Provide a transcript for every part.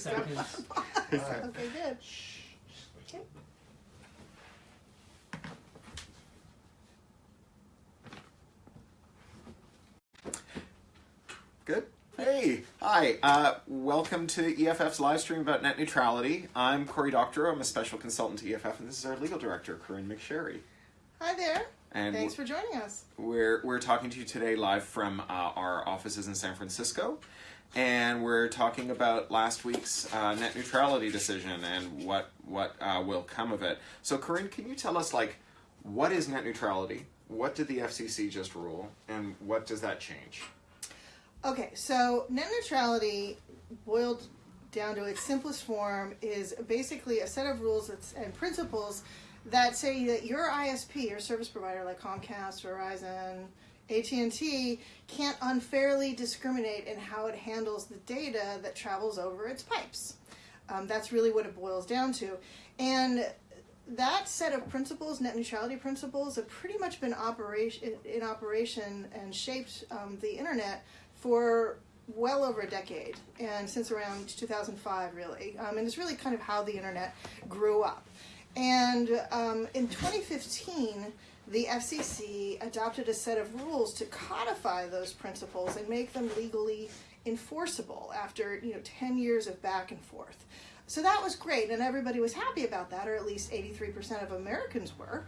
Seconds. Okay, good. Okay. Good. Hey, hi. Uh, welcome to EFF's live stream about net neutrality. I'm Cory Doctorow. I'm a special consultant to EFF, and this is our legal director, Corinne McSherry. Hi there. And Thanks for joining us. we're we're talking to you today live from uh, our offices in San Francisco, and we're talking about last week's uh, net neutrality decision and what what uh, will come of it. So, Corinne, can you tell us like what is net neutrality? What did the FCC just rule, and what does that change? Okay, so net neutrality, boiled down to its simplest form, is basically a set of rules and principles that say that your ISP, your service provider like Comcast, Verizon, AT&T, can't unfairly discriminate in how it handles the data that travels over its pipes. Um, that's really what it boils down to. And that set of principles, net neutrality principles, have pretty much been operation in operation and shaped um, the internet for well over a decade, and since around 2005, really. Um, and it's really kind of how the internet grew up. And um, in 2015, the FCC adopted a set of rules to codify those principles and make them legally enforceable after you know 10 years of back and forth. So that was great, and everybody was happy about that, or at least 83% of Americans were.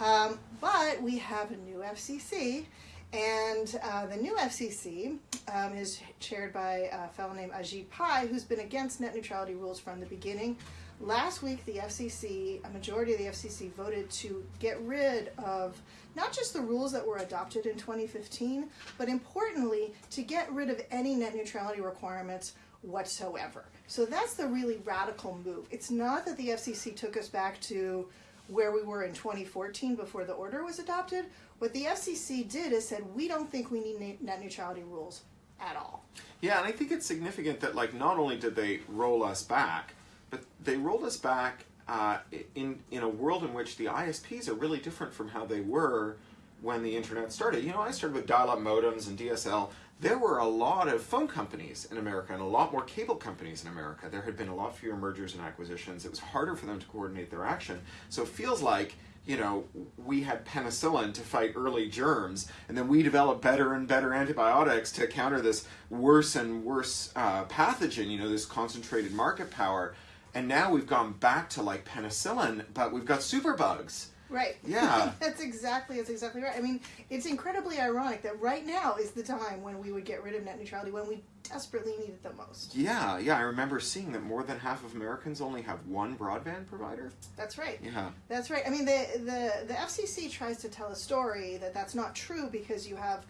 Um, but we have a new FCC, and uh, the new FCC um, is chaired by a fellow named Ajit Pai, who's been against net neutrality rules from the beginning. Last week, the FCC, a majority of the FCC, voted to get rid of not just the rules that were adopted in 2015, but importantly, to get rid of any net neutrality requirements whatsoever. So that's the really radical move. It's not that the FCC took us back to where we were in 2014 before the order was adopted. What the FCC did is said, we don't think we need net neutrality rules at all. Yeah, and I think it's significant that like not only did they roll us back, but they rolled us back uh, in in a world in which the ISPs are really different from how they were when the internet started. You know, I started with dial-up modems and DSL. There were a lot of phone companies in America and a lot more cable companies in America. There had been a lot fewer mergers and acquisitions. It was harder for them to coordinate their action. So it feels like you know, we had penicillin to fight early germs, and then we developed better and better antibiotics to counter this worse and worse uh, pathogen, you know, this concentrated market power. And now we've gone back to like penicillin, but we've got superbugs. Right. Yeah. that's exactly that's exactly right. I mean, it's incredibly ironic that right now is the time when we would get rid of net neutrality when we desperately need it the most. Yeah, yeah. I remember seeing that more than half of Americans only have one broadband provider. That's right. Yeah. That's right. I mean, the the the FCC tries to tell a story that that's not true because you have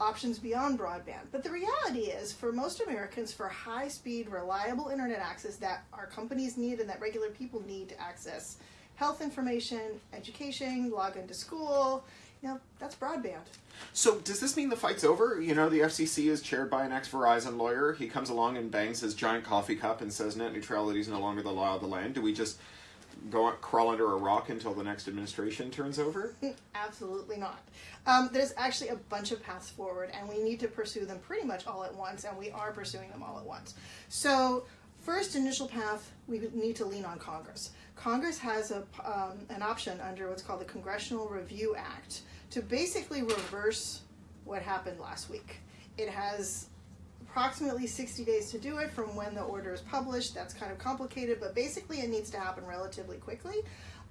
options beyond broadband. But the reality is, for most Americans, for high speed, reliable internet access that our companies need and that regular people need to access health information, education, log into school, you know, that's broadband. So does this mean the fight's over? You know, the FCC is chaired by an ex-Verizon lawyer. He comes along and bangs his giant coffee cup and says net neutrality is no longer the law of the land. Do we just go crawl under a rock until the next administration turns over? Absolutely not. Um, there's actually a bunch of paths forward, and we need to pursue them pretty much all at once, and we are pursuing them all at once. So, first initial path, we need to lean on Congress. Congress has a, um, an option under what's called the Congressional Review Act to basically reverse what happened last week. It has approximately 60 days to do it from when the order is published. That's kind of complicated, but basically it needs to happen relatively quickly.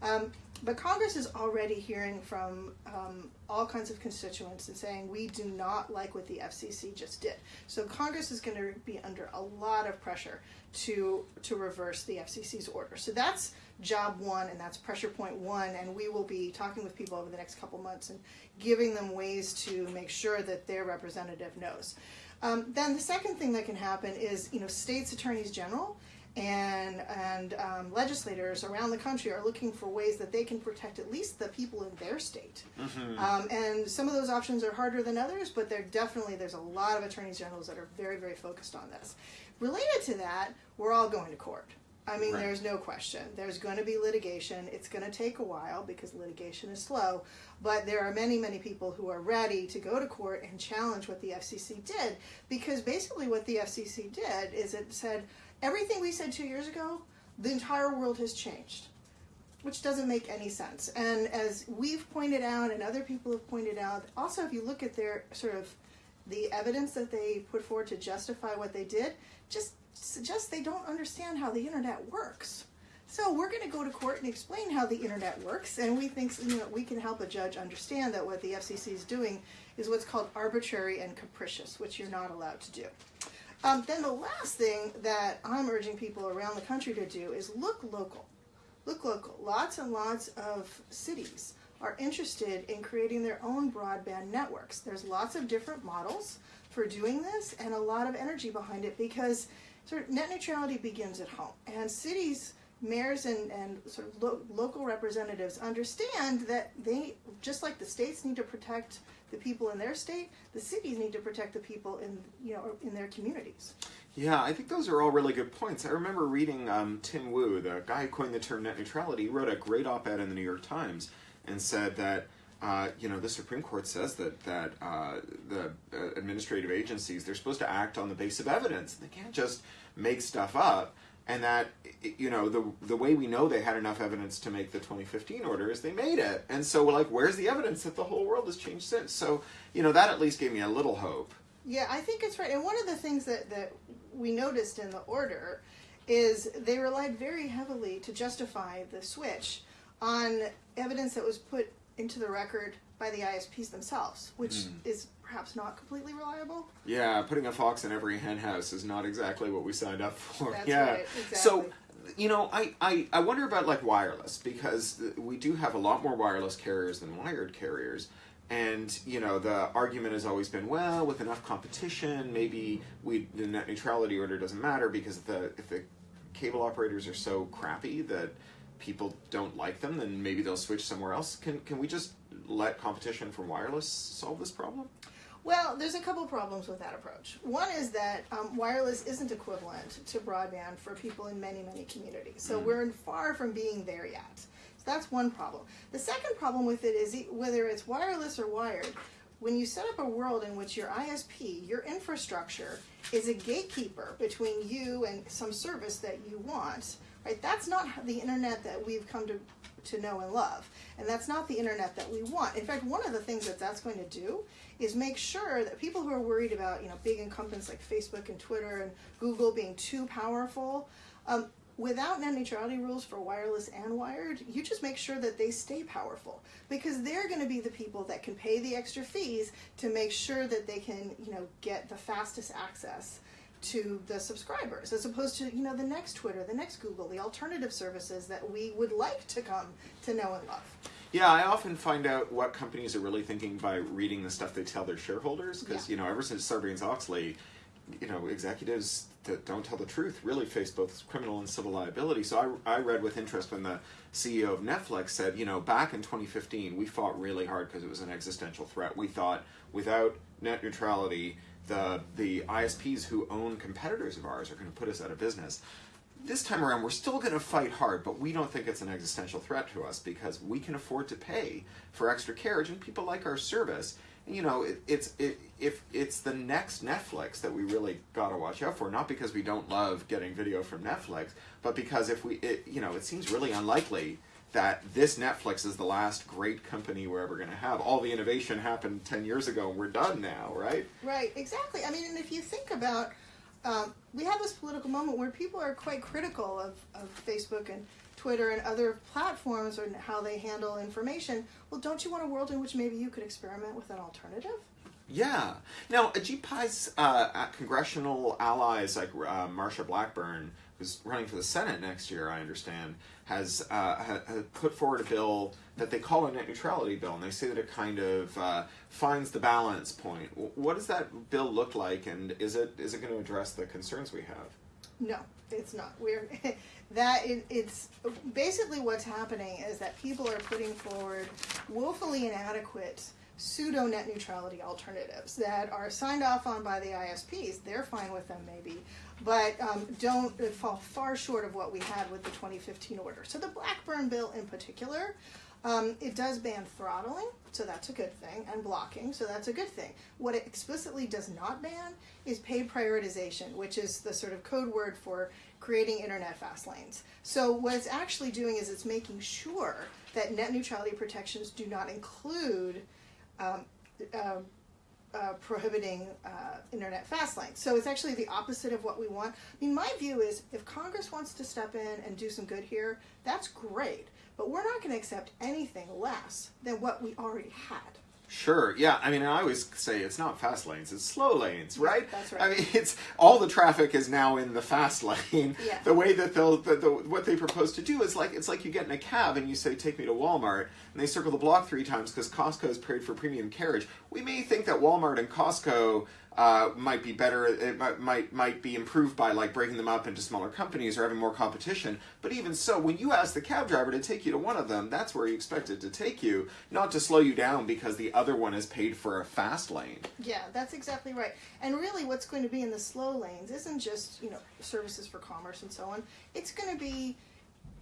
Um, but Congress is already hearing from um, all kinds of constituents and saying we do not like what the FCC just did. So Congress is going to be under a lot of pressure to to reverse the FCC's order. So that's job one, and that's pressure point one. And we will be talking with people over the next couple months and giving them ways to make sure that their representative knows. Um, then the second thing that can happen is you know states attorneys general and and um, legislators around the country are looking for ways that they can protect at least the people in their state. Mm-hmm. Um, and some of those options are harder than others, but they're definitely there's a lot of attorneys generals that are very very focused on this. Related to that, we're all going to court. I mean, Right. there's no question. There's going to be litigation. It's going to take a while because litigation is slow. But there are many, many people who are ready to go to court and challenge what the FCC did. Because basically, what the FCC did is it said, everything we said two years ago, the entire world has changed, which doesn't make any sense. And as we've pointed out, and other people have pointed out, also if you look at their sort of the evidence that they put forward to justify what they did, just suggests they don't understand how the internet works. So we're going to go to court and explain how the internet works, and we think you know, we can help a judge understand that what the FCC is doing is what's called arbitrary and capricious, which you're not allowed to do. Um, then the last thing that I'm urging people around the country to do is look local. Look local. Lots and lots of cities are interested in creating their own broadband networks. There's lots of different models for doing this and a lot of energy behind it because of net neutrality begins at home. And cities mayors and, and sort of lo- local representatives understand that they, just like the states need to protect the people in their state, the cities need to protect the people in, you know, in their communities. Yeah, I think those are all really good points. I remember reading um, Tim Wu, the guy who coined the term net neutrality, wrote a great op-ed in the New York Times and said that uh, you know the Supreme Court says that that uh, the uh, administrative agencies they're supposed to act on the base of evidence. They can't just make stuff up and that you know the the way we know they had enough evidence to make the 2015 order is they made it. And so we're like where's the evidence that the whole world has changed since? So you know that at least gave me a little hope. Yeah i think it's right. And one of the things that that we noticed in the order is they relied very heavily to justify the switch on evidence that was put into the record by the isps themselves which mm. is perhaps not completely reliable. Yeah, putting a fox in every hen house is not exactly what we signed up for. That's yeah. Right, exactly. So, you know, I, I, I wonder about like wireless because we do have a lot more wireless carriers than wired carriers. And you know the argument has always been, well, with enough competition, maybe we the net neutrality order doesn't matter because if the if the cable operators are so crappy that people don't like them, then maybe they'll switch somewhere else. Can can we just let competition from wireless solve this problem? Well, there's a couple problems with that approach. One is that um, wireless isn't equivalent to broadband for people in many, many communities. So mm. we're far from being there yet. So that's one problem. The second problem with it is whether it's wireless or wired, when you set up a world in which your ISP, your infrastructure, is a gatekeeper between you and some service that you want, right? That's not the internet that we've come to to know and love. And that's not the internet that we want. In fact, one of the things that that's going to do is make sure that people who are worried about you know big incumbents like Facebook and Twitter and Google being too powerful, um, without net neutrality rules for wireless and wired, you just make sure that they stay powerful because they're going to be the people that can pay the extra fees to make sure that they can you know get the fastest access to the subscribers as opposed to you know the next twitter the next google the alternative services that we would like to come to know and love yeah, I often find out what companies are really thinking by reading the stuff they tell their shareholders. Because, yeah. you know, ever since Sarbanes Oxley, you know, executives that don't tell the truth really face both criminal and civil liability. So I, I read with interest when the CEO of Netflix said, you know, back in 2015, we fought really hard because it was an existential threat. We thought without net neutrality, the the ISPs who own competitors of ours are going to put us out of business this time around, we're still going to fight hard, but we don't think it's an existential threat to us because we can afford to pay for extra carriage, and people like our service. You know, it, it's it, if it's the next Netflix that we really got to watch out for, not because we don't love getting video from Netflix, but because if we, it, you know, it seems really unlikely that this Netflix is the last great company we're ever going to have. All the innovation happened 10 years ago and we're done now, right? Right, exactly. I mean, and if you think about um, we have this political moment where people are quite critical of, of Facebook and Twitter and other platforms and how they handle information. Well, don't you want a world in which maybe you could experiment with an alternative? Yeah. Now, Ajit Pai's uh, congressional allies like uh, Marsha Blackburn, who's running for the Senate next year, I understand, has, uh, ha, put forward a bill that they call a net neutrality bill, and they say that it kind of uh, finds the balance point. What does that bill look like, and is it is it going to address the concerns we have? No, it's not. We're that it, it's basically what's happening is that people are putting forward woefully inadequate pseudo net neutrality alternatives that are signed off on by the ISPs. They're fine with them, maybe, but um, don't fall far short of what we had with the 2015 order. So the Blackburn bill, in particular, um, it does ban throttling, so that's a good thing, and blocking, so that's a good thing. What it explicitly does not ban is paid prioritization, which is the sort of code word for creating internet fast lanes. So what it's actually doing is it's making sure that net neutrality protections do not include um, uh, uh, prohibiting uh, internet fast lanes. So it's actually the opposite of what we want. I mean, my view is if Congress wants to step in and do some good here, that's great. But we're not going to accept anything less than what we already had. Sure. Yeah. I mean, I always say it's not fast lanes; it's slow lanes, right? that's right. I mean, it's all the traffic is now in the fast lane. Yeah. The way that they'll, the, the, what they propose to do is like it's like you get in a cab and you say, "Take me to Walmart," and they circle the block three times because Costco is paid for premium carriage. We may think that Walmart and Costco uh, might be better. It might, might might be improved by like breaking them up into smaller companies or having more competition. But even so, when you ask the cab driver to take you to one of them, that's where you expect it to take you, not to slow you down because the other one is paid for a fast lane. Yeah, that's exactly right. And really, what's going to be in the slow lanes isn't just you know services for commerce and so on. It's going to be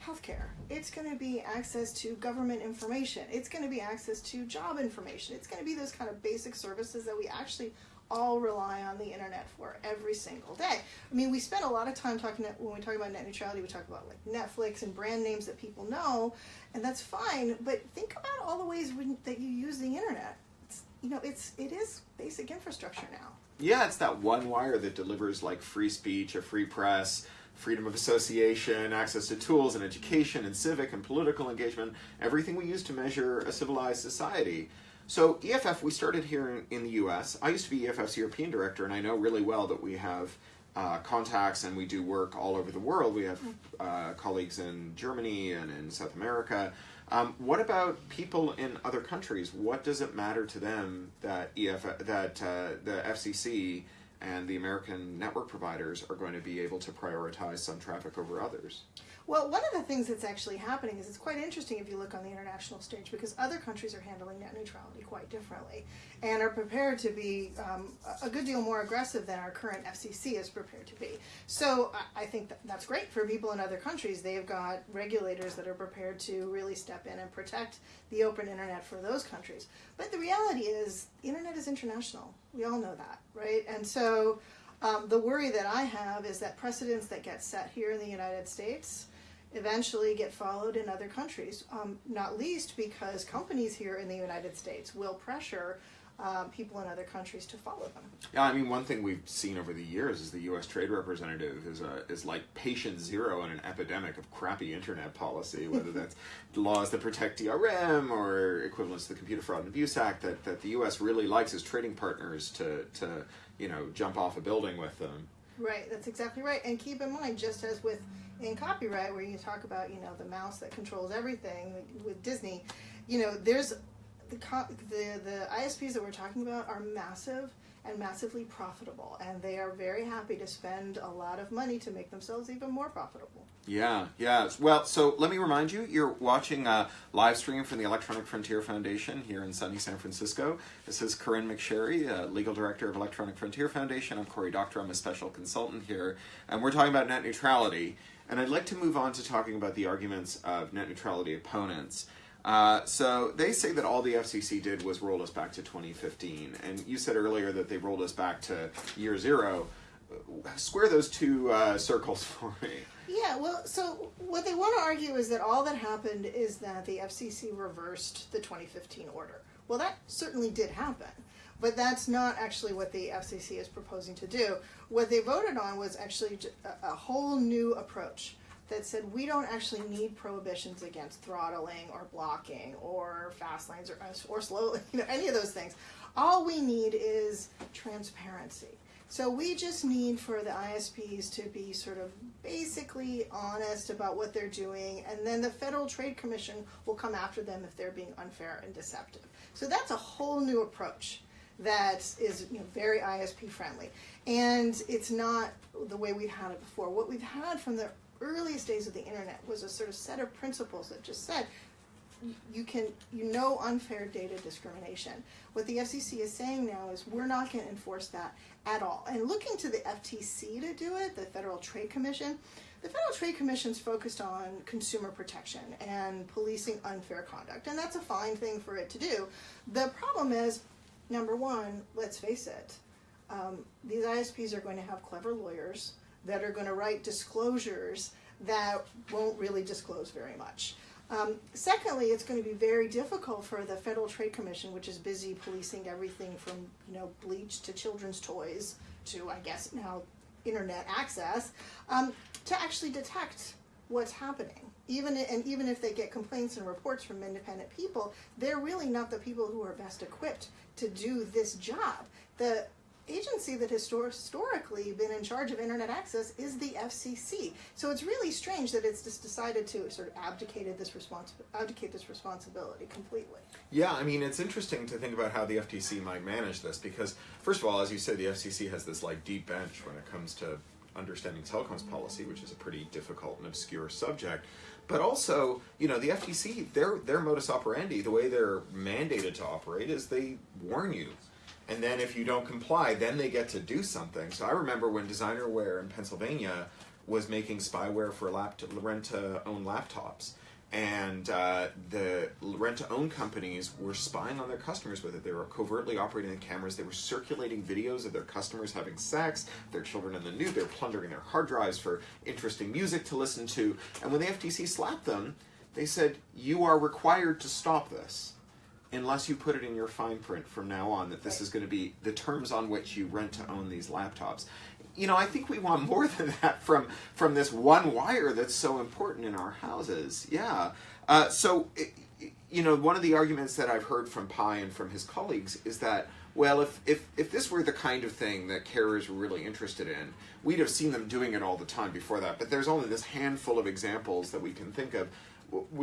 healthcare. It's going to be access to government information. It's going to be access to job information. It's going to be those kind of basic services that we actually all rely on the internet for every single day. I mean, we spend a lot of time talking when we talk about net neutrality. We talk about like Netflix and brand names that people know, and that's fine. But think about all the ways when, that you use the internet. It's, you know, it's it is basic infrastructure now. Yeah, it's that one wire that delivers like free speech, a free press, freedom of association, access to tools and education and civic and political engagement, everything we use to measure a civilized society. So EFF, we started here in, in the U.S. I used to be EFF's European director, and I know really well that we have uh, contacts and we do work all over the world. We have uh, colleagues in Germany and in South America. Um, what about people in other countries? What does it matter to them that EFF, that uh, the FCC and the American network providers are going to be able to prioritize some traffic over others? Well, one of the things that's actually happening is it's quite interesting if you look on the international stage because other countries are handling net neutrality quite differently and are prepared to be um, a good deal more aggressive than our current FCC is prepared to be. So I- think that that's great for people in other countries. They've got regulators that are prepared to really step in and protect the open internet for those countries. But the reality is, the internet is international. We all know that, right? And so um, the worry that I have is that precedents that get set here in the United States eventually get followed in other countries, um, not least because companies here in the United States will pressure um, people in other countries to follow them. Yeah, I mean, one thing we've seen over the years is the U.S. Trade Representative is a, is like patient zero in an epidemic of crappy internet policy, whether that's laws that protect DRM or equivalents to the Computer Fraud and Abuse Act that, that the U.S. really likes as trading partners to, to you know jump off a building with them. Right, that's exactly right. And keep in mind, just as with in copyright, where you talk about you know the mouse that controls everything with Disney, you know there's the the the ISPs that we're talking about are massive and massively profitable, and they are very happy to spend a lot of money to make themselves even more profitable. Yeah, yeah. Well, so let me remind you, you're watching a live stream from the Electronic Frontier Foundation here in sunny San Francisco. This is Corinne McSherry, uh, Legal Director of Electronic Frontier Foundation. I'm Cory Doctor. I'm a special consultant here. And we're talking about net neutrality. And I'd like to move on to talking about the arguments of net neutrality opponents. Uh, so they say that all the FCC did was roll us back to 2015. And you said earlier that they rolled us back to year zero. Square those two uh, circles for me. Yeah, well, so what they want to argue is that all that happened is that the FCC reversed the 2015 order. Well, that certainly did happen, but that's not actually what the FCC is proposing to do. What they voted on was actually a whole new approach that said we don't actually need prohibitions against throttling or blocking or fast lanes or, uh, or slow, you know, any of those things. All we need is transparency. So we just need for the ISPs to be sort of basically honest about what they're doing, and then the Federal Trade Commission will come after them if they're being unfair and deceptive. So that's a whole new approach that is you know, very ISP friendly, and it's not the way we've had it before. What we've had from the earliest days of the internet was a sort of set of principles that just said you can you know unfair data discrimination. What the FCC is saying now is we're not going to enforce that at all. And looking to the FTC to do it, the Federal Trade Commission, the Federal Trade Commission's focused on consumer protection and policing unfair conduct, and that's a fine thing for it to do. The problem is, number one, let's face it, um, these ISPs are going to have clever lawyers that are going to write disclosures that won't really disclose very much. Um, secondly, it's going to be very difficult for the Federal Trade Commission, which is busy policing everything from you know bleach to children's toys to I guess now internet access, um, to actually detect what's happening. Even and even if they get complaints and reports from independent people, they're really not the people who are best equipped to do this job. The agency that has historically been in charge of internet access is the FCC. So it's really strange that it's just decided to sort of this abdicate this responsibility completely. Yeah, I mean it's interesting to think about how the FTC might manage this because first of all, as you said, the FCC has this like deep bench when it comes to understanding telecoms policy, which is a pretty difficult and obscure subject. But also, you know, the FTC, their their modus operandi, the way they're mandated to operate, is they warn you and then if you don't comply, then they get to do something. So I remember when Designerware in Pennsylvania was making spyware for laptop, rent-to-own laptops, and uh, the rent-to-own companies were spying on their customers with it. They were covertly operating the cameras. They were circulating videos of their customers having sex, their children in the nude. They were plundering their hard drives for interesting music to listen to. And when the FTC slapped them, they said, "You are required to stop this." Unless you put it in your fine print from now on that this is going to be the terms on which you rent to own these laptops. You know, I think we want more than that from from this one wire that's so important in our houses. Yeah. Uh, so, it, you know, one of the arguments that I've heard from Pai and from his colleagues is that well, if, if, if this were the kind of thing that carriers were really interested in, we'd have seen them doing it all the time before that. But there's only this handful of examples that we can think of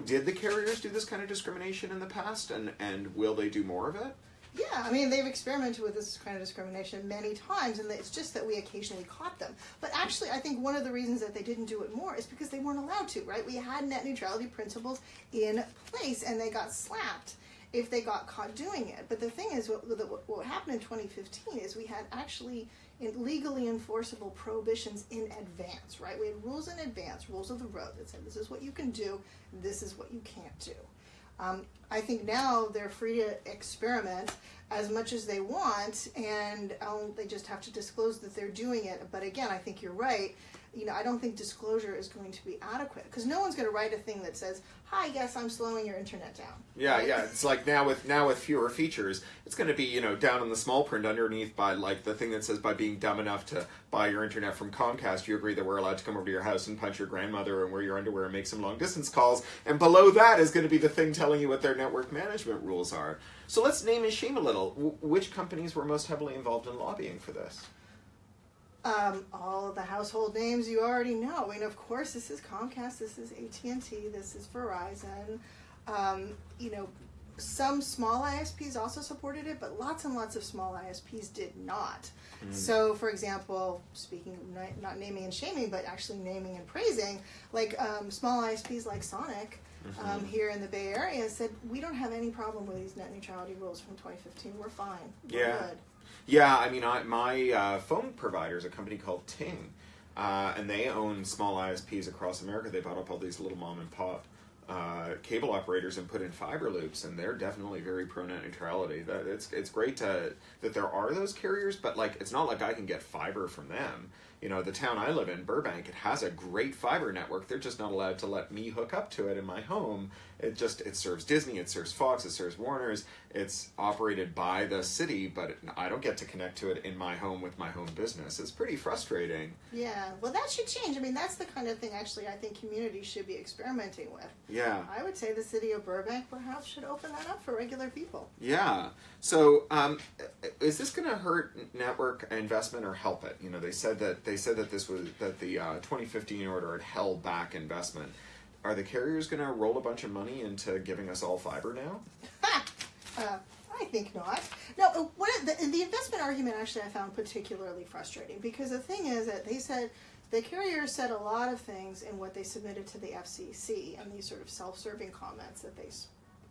did the carriers do this kind of discrimination in the past, and and will they do more of it? Yeah, I mean they've experimented with this kind of discrimination many times, and it's just that we occasionally caught them. But actually, I think one of the reasons that they didn't do it more is because they weren't allowed to. Right? We had net neutrality principles in place, and they got slapped if they got caught doing it. But the thing is, what, what happened in 2015 is we had actually legally enforceable prohibitions in advance, right? We had rules in advance, rules of the road that said this is what you can do, this is what you can't do. Um, I think now they're free to experiment as much as they want, and um, they just have to disclose that they're doing it. But again, I think you're right you know, I don't think disclosure is going to be adequate because no one's going to write a thing that says, "Hi, yes, I'm slowing your internet down." Yeah, right? yeah. It's like now with now with fewer features, it's going to be you know down in the small print underneath by like the thing that says by being dumb enough to buy your internet from Comcast, you agree that we're allowed to come over to your house and punch your grandmother and wear your underwear and make some long distance calls. And below that is going to be the thing telling you what their network management rules are. So let's name and shame a little. W- which companies were most heavily involved in lobbying for this? Um, all the household names you already know. I mean, of course, this is Comcast, this is AT and T, this is Verizon. Um, you know, some small ISPs also supported it, but lots and lots of small ISPs did not. Mm. So, for example, speaking not, not, naming and shaming, but actually naming and praising, like um, small ISPs like Sonic. Mm-hmm. Um, here in the Bay Area said we don't have any problem with these net neutrality rules from 2015. We're fine. We're yeah. Good. Yeah, I mean, I, my uh, phone provider is a company called Ting, uh, and they own small ISPs across America. They bought up all these little mom and pop uh, cable operators and put in fiber loops, and they're definitely very pro net neutrality. That it's it's great to, that there are those carriers, but like it's not like I can get fiber from them you know, the town I live in, Burbank, it has a great fiber network. They're just not allowed to let me hook up to it in my home. It just it serves Disney, it serves Fox, it serves Warner's. It's operated by the city, but it, I don't get to connect to it in my home with my home business. It's pretty frustrating. Yeah, well, that should change. I mean, that's the kind of thing actually I think communities should be experimenting with. Yeah, I would say the city of Burbank perhaps should open that up for regular people. Yeah. So, um, is this going to hurt network investment or help it? You know, they said that they said that this was that the uh, 2015 order had held back investment. Are the carriers going to roll a bunch of money into giving us all fiber now? uh, I think not. No, uh, what the, the investment argument actually I found particularly frustrating because the thing is that they said the carriers said a lot of things in what they submitted to the FCC and these sort of self-serving comments that they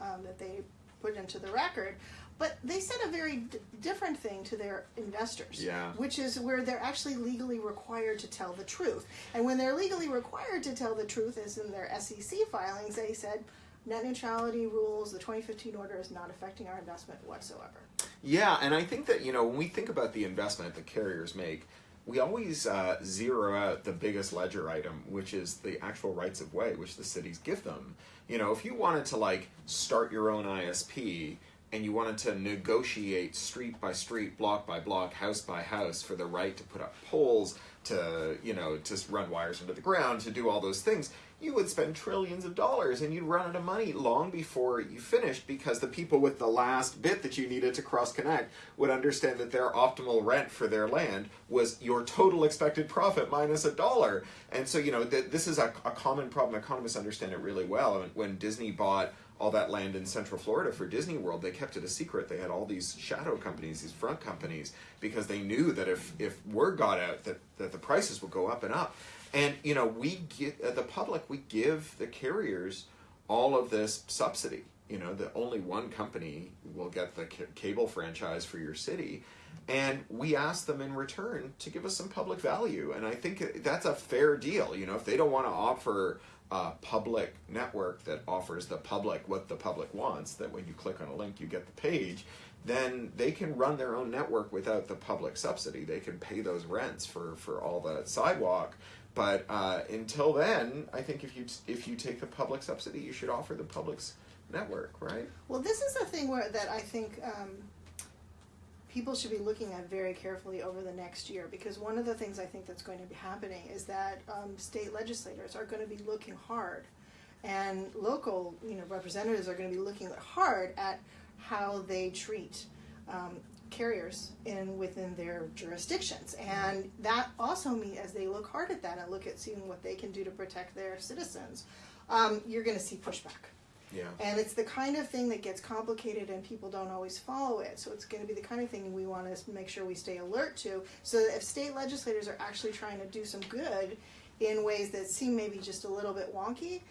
um, that they put into the record but they said a very d- different thing to their investors, yeah. which is where they're actually legally required to tell the truth. And when they're legally required to tell the truth, as in their SEC filings, they said net neutrality rules, the 2015 order is not affecting our investment whatsoever. Yeah, and I think that, you know, when we think about the investment that carriers make, we always uh, zero out the biggest ledger item, which is the actual rights of way, which the cities give them. You know, if you wanted to like start your own ISP and you wanted to negotiate street by street, block by block, house by house for the right to put up poles, to you know, to run wires into the ground, to do all those things, you would spend trillions of dollars and you'd run out of money long before you finished because the people with the last bit that you needed to cross connect would understand that their optimal rent for their land was your total expected profit minus a dollar. And so, you know, th- this is a, a common problem. Economists understand it really well. When Disney bought all that land in Central Florida for Disney World, they kept it a secret. They had all these shadow companies, these front companies, because they knew that if, if word got out that, that the prices would go up and up. And you know, we get uh, the public, we give the carriers all of this subsidy. You know, that only one company will get the cable franchise for your city, and we ask them in return to give us some public value. And I think that's a fair deal. You know, if they don't want to offer a public network that offers the public what the public wants, that when you click on a link you get the page, then they can run their own network without the public subsidy. They can pay those rents for, for all the sidewalk but uh, until then, I think if you if you take the public subsidy, you should offer the public's network, right? Well, this is a thing where that I think um, people should be looking at very carefully over the next year because one of the things I think that's going to be happening is that um, state legislators are going to be looking hard, and local you know representatives are going to be looking hard at how they treat um, carriers in within their jurisdictions. And that also means as they look hard at that and look at seeing what they can do to protect their citizens um, you're going to see pushback yeah. and it's the kind of thing that gets complicated and people don't always follow it so it's going to be the kind of thing we want to make sure we stay alert to so that if state legislators are actually trying to do some good in ways that seem maybe just a little bit wonky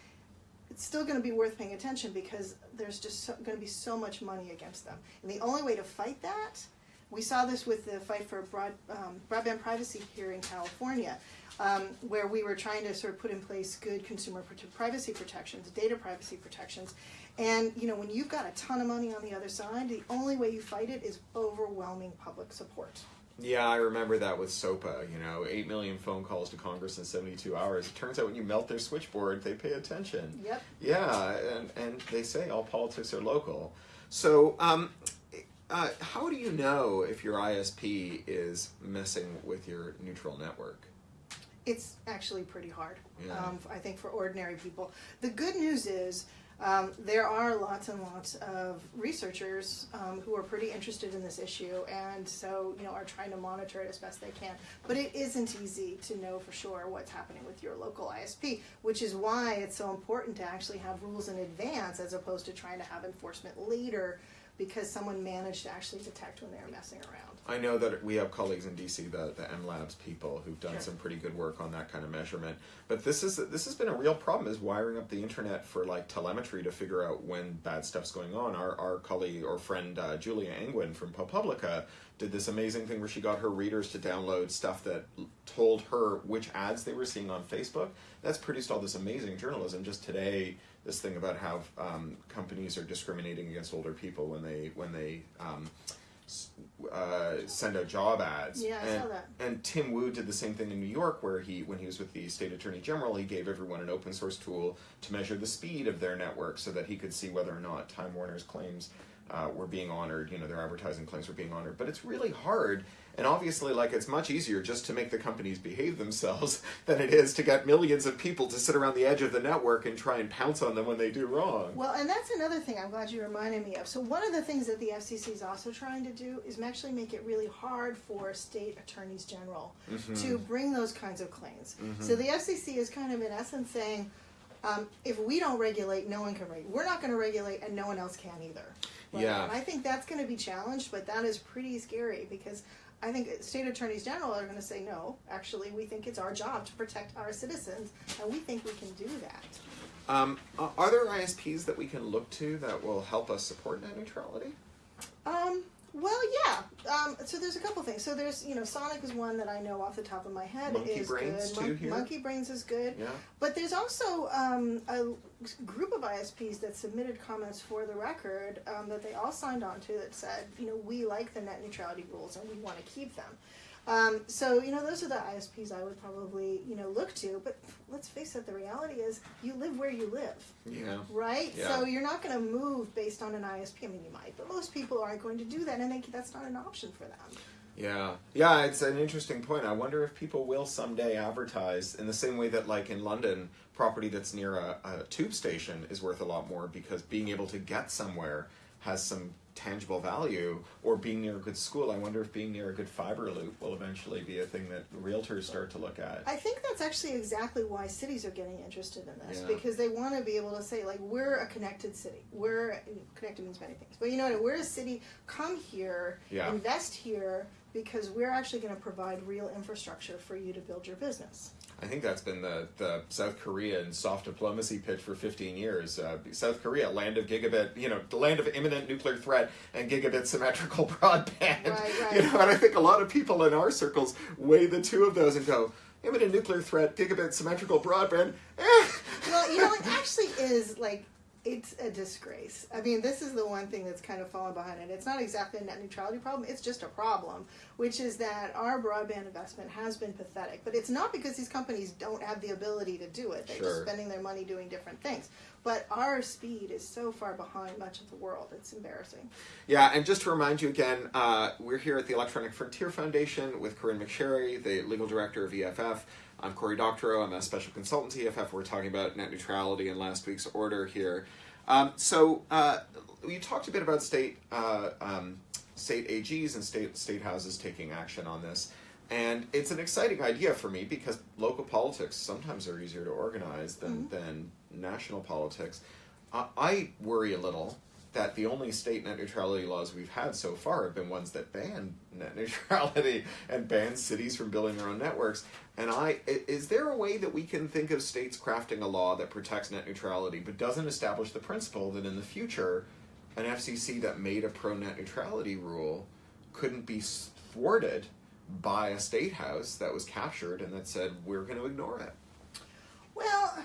it's still going to be worth paying attention because there's just so, going to be so much money against them. And the only way to fight that, we saw this with the fight for broad, um, broadband privacy here in California, um, where we were trying to sort of put in place good consumer privacy protections, data privacy protections. And you know, when you've got a ton of money on the other side, the only way you fight it is overwhelming public support. Yeah, I remember that with SOPA. You know, eight million phone calls to Congress in seventy-two hours. It turns out when you melt their switchboard, they pay attention. Yep. Yeah, and and they say all politics are local. So, um, uh, how do you know if your ISP is messing with your neutral network? It's actually pretty hard. Yeah. Um, I think for ordinary people. The good news is um, there are lots and lots of researchers um, who are pretty interested in this issue, and so you know are trying to monitor it as best they can. But it isn't easy to know for sure what's happening with your local ISP, which is why it's so important to actually have rules in advance as opposed to trying to have enforcement later because someone managed to actually detect when they were messing around. I know that we have colleagues in DC, the the M Labs people, who've done Sure. some pretty good work on that kind of measurement. But this is this has been a real problem: is wiring up the internet for like telemetry to figure out when bad stuff's going on. Our our colleague or friend uh, Julia Angwin from ProPublica did this amazing thing where she got her readers to download stuff that told her which ads they were seeing on Facebook. That's produced all this amazing journalism. Just today, this thing about how um, companies are discriminating against older people when they when they um, uh, send out job ads. Yeah, I and, saw that. And Tim Wu did the same thing in New York, where he, when he was with the state attorney general, he gave everyone an open source tool to measure the speed of their network, so that he could see whether or not Time Warner's claims uh, were being honored. You know, their advertising claims were being honored. But it's really hard, and obviously, like it's much easier just to make the companies behave themselves than it is to get millions of people to sit around the edge of the network and try and pounce on them when they do wrong. Well, and that's another thing I'm glad you reminded me of. So, one of the things that the FCC is also trying to do is actually make it really hard for state attorneys general to bring those kinds of claims. So, the FCC is kind of, in essence, saying um, if we don't regulate, no one can regulate. We're not going to regulate, and no one else can either. Right? Yeah. And I think that's going to be challenged, but that is pretty scary because. I think state attorneys general are going to say no. Actually, we think it's our job to protect our citizens, and we think we can do that. Um, are there ISPs that we can look to that will help us support net neutrality? Um. Um, so there's a couple things. So there's, you know, Sonic is one that I know off the top of my head Monkey is Brains good. too here? Monkey Brains is good. Yeah. But there's also um, a group of ISPs that submitted comments for the record um, that they all signed on to that said, you know, we like the net neutrality rules and we want to keep them. Um, so you know, those are the ISPs I would probably you know look to. But let's face it, the reality is you live where you live, Yeah. right? Yeah. So you're not going to move based on an ISP. I mean, you might, but most people aren't going to do that, and they, that's not an option for them. Yeah, yeah, it's an interesting point. I wonder if people will someday advertise in the same way that, like in London, property that's near a, a tube station is worth a lot more because being able to get somewhere has some tangible value, or being near a good school. I wonder if being near a good fiber loop will eventually be a thing that realtors start to look at. I think that's actually exactly why cities are getting interested in this Yeah. because they want to be able to say like we're a connected city. We're connected means many things, but you know what? We're a city. Come here, Yeah. invest here because we're actually going to provide real infrastructure for you to build your business. I think that's been the, the South Korean soft diplomacy pitch for 15 years. Uh, South Korea, land of gigabit, you know, the land of imminent nuclear threat and gigabit symmetrical broadband. Right, right. You know, and I think a lot of people in our circles weigh the two of those and go, imminent nuclear threat, gigabit symmetrical broadband. Eh. Well, you know, it actually is like it's a disgrace. I mean, this is the one thing that's kind of fallen behind it. It's not exactly a net neutrality problem, it's just a problem, which is that our broadband investment has been pathetic. But it's not because these companies don't have the ability to do it, they're just spending their money doing different things. But our speed is so far behind much of the world, it's embarrassing. Yeah, and just to remind you again, uh, we're here at the Electronic Frontier Foundation with Corinne McSherry, the legal director of EFF. I'm Cory Doctorow. I'm a special consultant to EFF. We're talking about net neutrality in last week's order here. Um, so uh, you talked a bit about state uh, um, state AGs and state state houses taking action on this, and it's an exciting idea for me because local politics sometimes are easier to organize than than national politics. I I worry a little that the only state net neutrality laws we've had so far have been ones that ban net neutrality and ban cities from building their own networks. And I, is there a way that we can think of states crafting a law that protects net neutrality but doesn't establish the principle that in the future, an FCC that made a pro net neutrality rule couldn't be thwarted by a state house that was captured and that said we're going to ignore it? Well,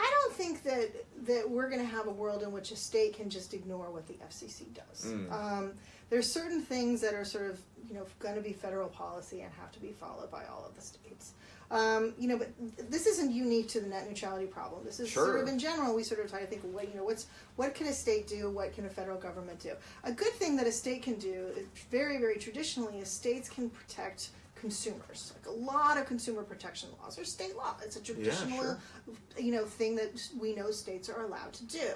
I don't think that that we're going to have a world in which a state can just ignore what the FCC does. Mm. Um, there's certain things that are sort of you know going to be federal policy and have to be followed by all of the states. Um, you know, but th- this isn't unique to the net neutrality problem. This is sort of in general. We sort of try to think, what you know, what's what can a state do? What can a federal government do? A good thing that a state can do, very very traditionally, is states can protect consumers. Like a lot of consumer protection laws are state law. It's a traditional sure. you know thing that we know states are allowed to do.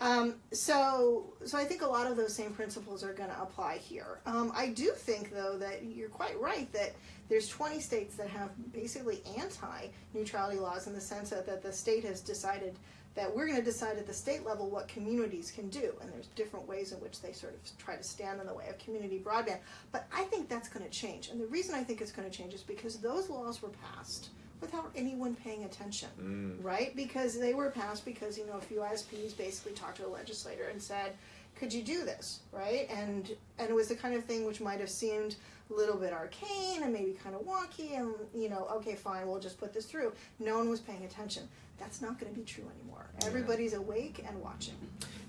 Um, so, so I think a lot of those same principles are going to apply here. Um, I do think, though, that you're quite right that there's 20 states that have basically anti-neutrality laws in the sense that, that the state has decided that we're going to decide at the state level what communities can do, and there's different ways in which they sort of try to stand in the way of community broadband. But I think that's going to change, and the reason I think it's going to change is because those laws were passed without anyone paying attention Mm. right? Because they were passed because you know a few ISPs basically talked to a legislator and said, "Could you do this?" Right? And and it was the kind of thing which might have seemed a little bit arcane and maybe kind of wonky, and you know, okay, fine, we'll just put this through. No one was paying attention. That's not going to be true anymore. Everybody's awake and watching.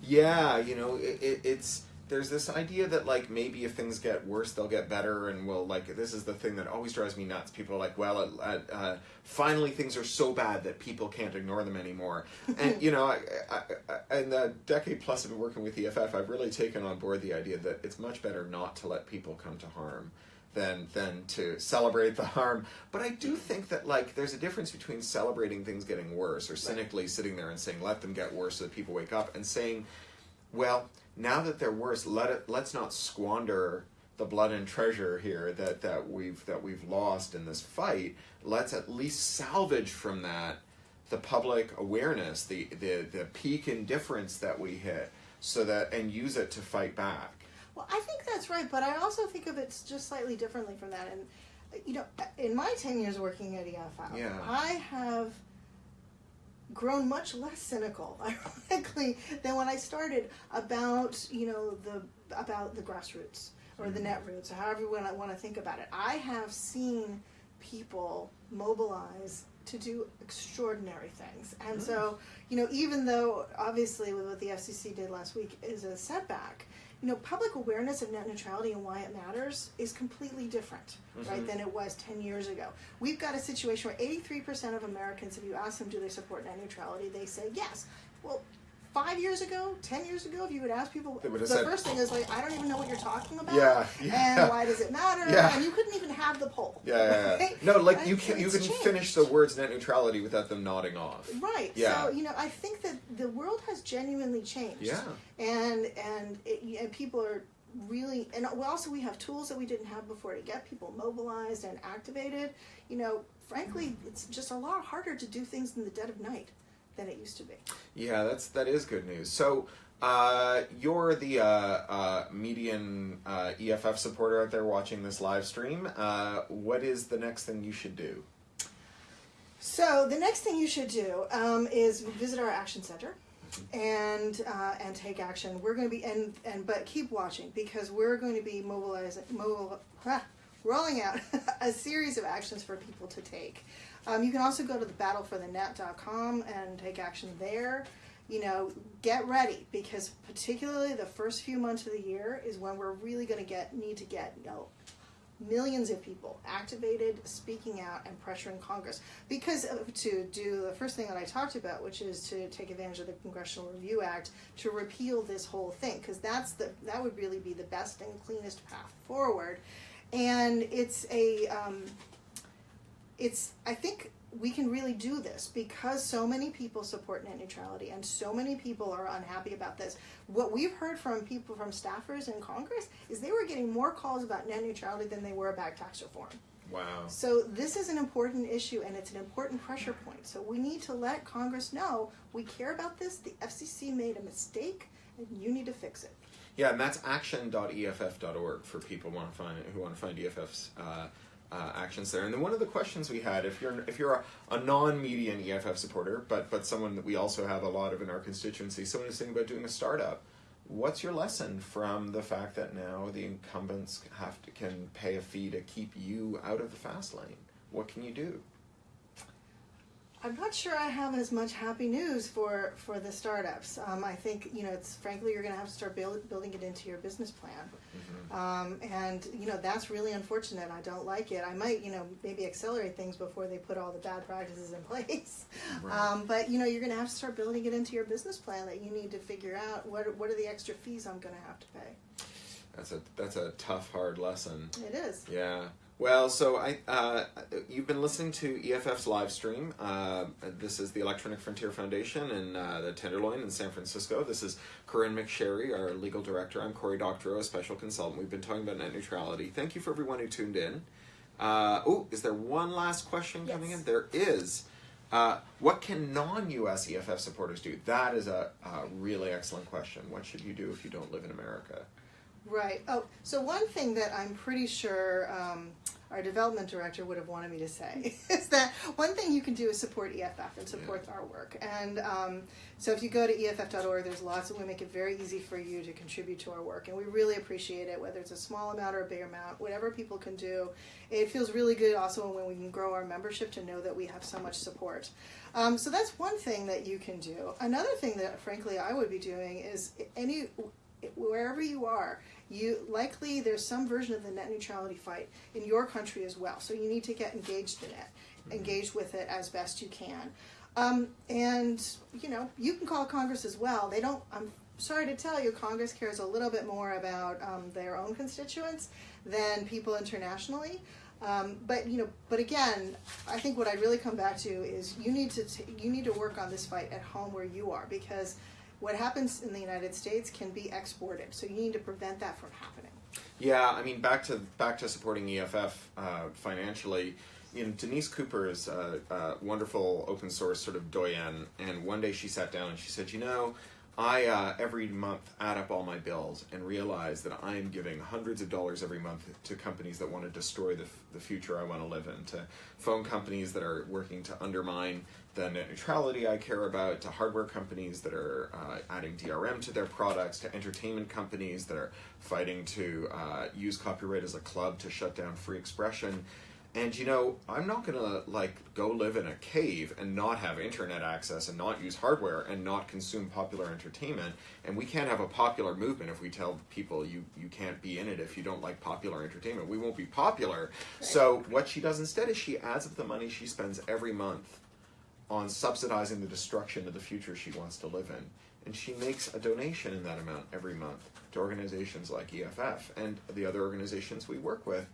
Yeah, you know, it, it, it's there's this idea that like maybe if things get worse, they'll get better, and we'll like this is the thing that always drives me nuts. People are like, well, at, uh, finally things are so bad that people can't ignore them anymore. And you know, I, I, I, in the decade plus I've been working with EFF, I've really taken on board the idea that it's much better not to let people come to harm than than to celebrate the harm. But I do think that like there's a difference between celebrating things getting worse or cynically sitting there and saying let them get worse so that people wake up and saying, well, now that they're worse, let it let's not squander the blood and treasure here that, that we've that we've lost in this fight. Let's at least salvage from that the public awareness, the the, the peak indifference that we hit, so that and use it to fight back. Well, I think that's right, but I also think of it just slightly differently from that. And you know, in my ten years working at EFF, Yeah. I have grown much less cynical, ironically, than when I started about you know the about the grassroots or the mm-hmm. net roots, or however you want want to think about it. I have seen people mobilize to do extraordinary things, and so you know, even though obviously what the FCC did last week is a setback, you know, public awareness of net neutrality and why it matters is completely different, right, Mhm. than it was 10 years ago. We've got a situation where 83% of Americans, if you ask them, do they support net neutrality, they say yes. Well, five years ago, 10 years ago, if you would ask people, the said- first thing is like, I don't even know what you're talking about. Yeah, yeah. And why does it matter? Yeah. And you couldn't even have the poll. Yeah, yeah, yeah. right? No, like Right? you can you couldn't finish the words net neutrality without them nodding off. Right. Yeah. So you know, I think that the world has genuinely changed. Yeah. And and it, and people are really and also we have tools that we didn't have before to get people mobilized and activated. You know, frankly, it's just a lot harder to do things in the dead of night than it used to be. Yeah, that's that is good news. So uh, you're the uh, uh, median uh, EFF supporter out there watching this live stream. Uh, what is the next thing you should do? So the next thing you should do um, is visit our action center and uh, and take action. We're going to be and and but keep watching because we're going to be mobilizing mobile, ah, rolling out a series of actions for people to take. Um, you can also go to the battleforthenet.com and take action there. You know, get ready because particularly the first few months of the year is when we're really going to get need to get you know millions of people activated, speaking out, and pressuring Congress. Because to do the first thing that I talked about, which is to take advantage of the Congressional Review Act to repeal this whole thing, because that's the that would really be the best and cleanest path forward. And it's a um, it's I think we can really do this because so many people support net neutrality and so many people are unhappy about this. What we've heard from people from staffers in Congress is they were getting more calls about net neutrality than they were about tax reform. Wow. So this is an important issue and it's an important pressure point. So we need to let Congress know we care about this. The FCC made a mistake and you need to fix it. Yeah, and that's action.eff.org for people want to find who want to find EFF's uh, uh, actions there. And then one of the questions we had, if you're if you're a, a non-median EFF supporter, but but someone that we also have a lot of in our constituency, someone is thinking about doing a startup. What's your lesson from the fact that now the incumbents have to can pay a fee to keep you out of the fast lane? What can you do? I'm not sure I have as much happy news for for the startups. Um, I think you know it's frankly you're going to have to start build, building it into your business plan, um, and you know that's really unfortunate. I don't like it. I might you know maybe accelerate things before they put all the bad practices in place. Right. Um, but you know you're going to have to start building it into your business plan that you need to figure out what what are the extra fees I'm going to have to pay. That's a that's a tough, hard lesson. It is. Yeah. Well, so I uh, you've been listening to EFF's live stream. Uh, this is the Electronic Frontier Foundation in uh, the Tenderloin in San Francisco. This is Corynne McSherry, our legal director. I'm Cory Doctorow, a special consultant. We've been talking about net neutrality. Thank you for everyone who tuned in. Uh, oh, is there one last question coming in? There is. Uh, what can non-U.S. EFF supporters do? That is a, a really excellent question. What should you do if you don't live in America? Right. Oh, so one thing that I'm pretty sure um, our development director would have wanted me to say is that one thing you can do is support EFF and support our work. And um, so if you go to EFF.org, there's lots, and we make it very easy for you to contribute to our work. And we really appreciate it, whether it's a small amount or a big amount, whatever people can do. It feels really good also when we can grow our membership to know that we have so much support. Um, so that's one thing that you can do. Another thing that, frankly, I would be doing is any wherever you are, you likely there's some version of the net neutrality fight in your country as well. So you need to get engaged in it, engaged with it as best you can. Um, and you know you can call Congress as well. They don't. I'm sorry to tell you, Congress cares a little bit more about um, their own constituents than people internationally. Um, but you know, but again, I think what I really come back to is you need to you need to work on this fight at home where you are because what happens in the United States can be exported. So you need to prevent that from happening. Yeah, I mean, back to back to supporting EFF uh, financially. You know, Danese Cooper is a, a wonderful open source sort of doyen, and one day she sat down and she said, "You know, I uh, every month add up all my bills and realize that I am giving hundreds of dollars every month to companies that want to destroy the, the future I want to live in, to phone companies that are working to undermine the net neutrality I care about, to hardware companies that are uh, adding DRM to their products, to entertainment companies that are fighting to uh, use copyright as a club to shut down free expression. And you know, I'm not gonna like go live in a cave and not have internet access and not use hardware and not consume popular entertainment. And we can't have a popular movement if we tell people you you can't be in it if you don't like popular entertainment. We won't be popular. So what she does instead is she adds up the money she spends every month on subsidizing the destruction of the future she wants to live in. And she makes a donation in that amount every month to organizations like EFF and the other organizations we work with.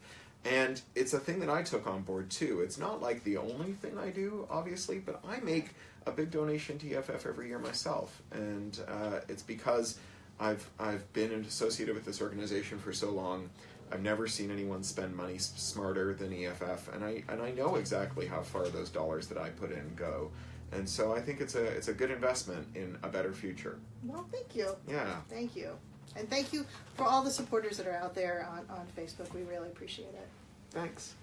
And it's a thing that I took on board too. It's not like the only thing I do, obviously, but I make a big donation to EFF every year myself. And uh, it's because I've, I've been associated with this organization for so long. I've never seen anyone spend money smarter than EFF, and I and I know exactly how far those dollars that I put in go, and so I think it's a it's a good investment in a better future. Well, thank you. Yeah, Thank you. And thank you for all the supporters that are out there on, on Facebook. We really appreciate it. thanks.